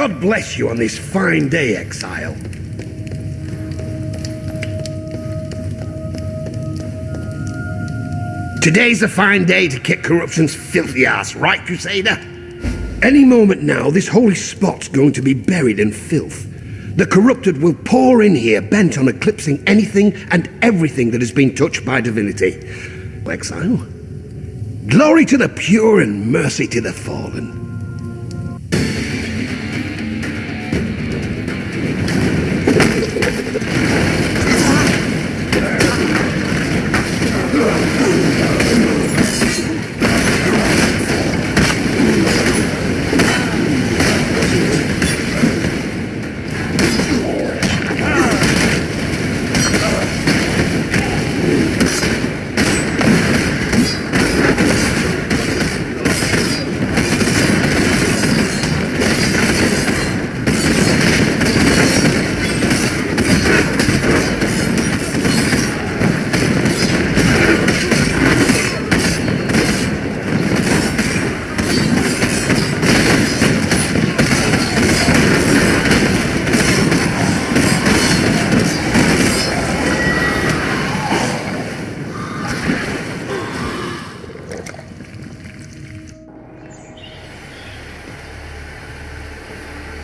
God bless you on this fine day, Exile. Today's a fine day to kick corruption's filthy ass, right, Crusader? Any moment now, this holy spot's going to be buried in filth. The corrupted will pour in here, bent on eclipsing anything and everything that has been touched by divinity. Exile. Glory to the pure and mercy to the fallen.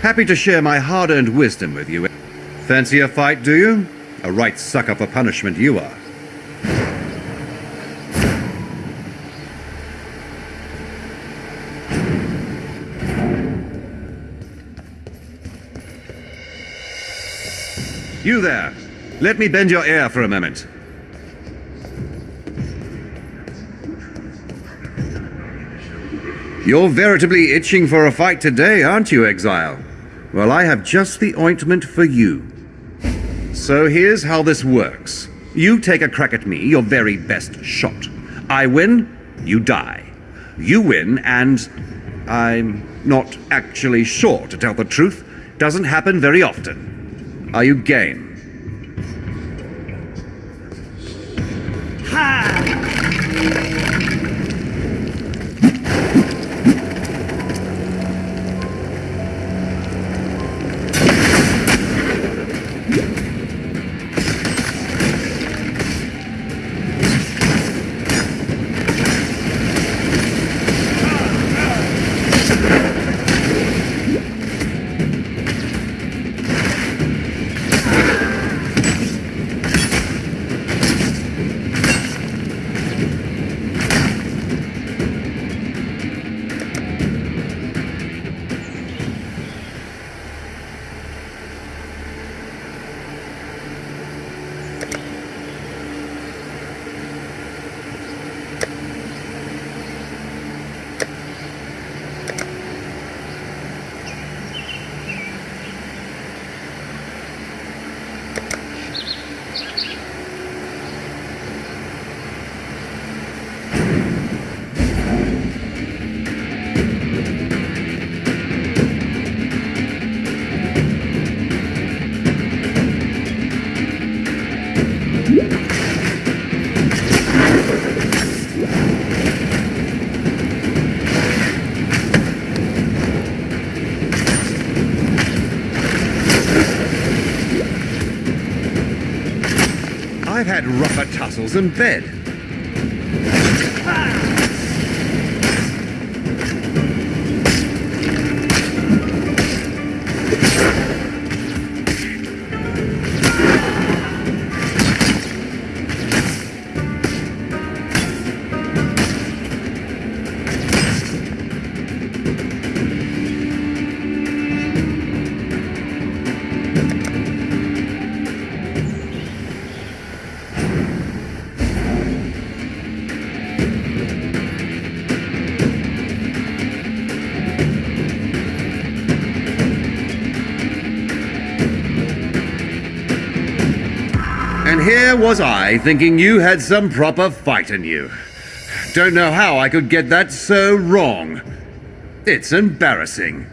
Happy to share my hard-earned wisdom with you. Fancy a fight, do you? A right sucker for punishment you are. You there! Let me bend your ear for a moment. You're veritably itching for a fight today, aren't you, Exile? Well, I have just the ointment for you. So here's how this works. You take a crack at me, your very best shot. I win, you die. You win, and I'm not actually sure, to tell the truth. Doesn't happen very often. Are you game? Tussles in bed. And here was I, thinking you had some proper fight in you. Don't know how I could get that so wrong. It's embarrassing.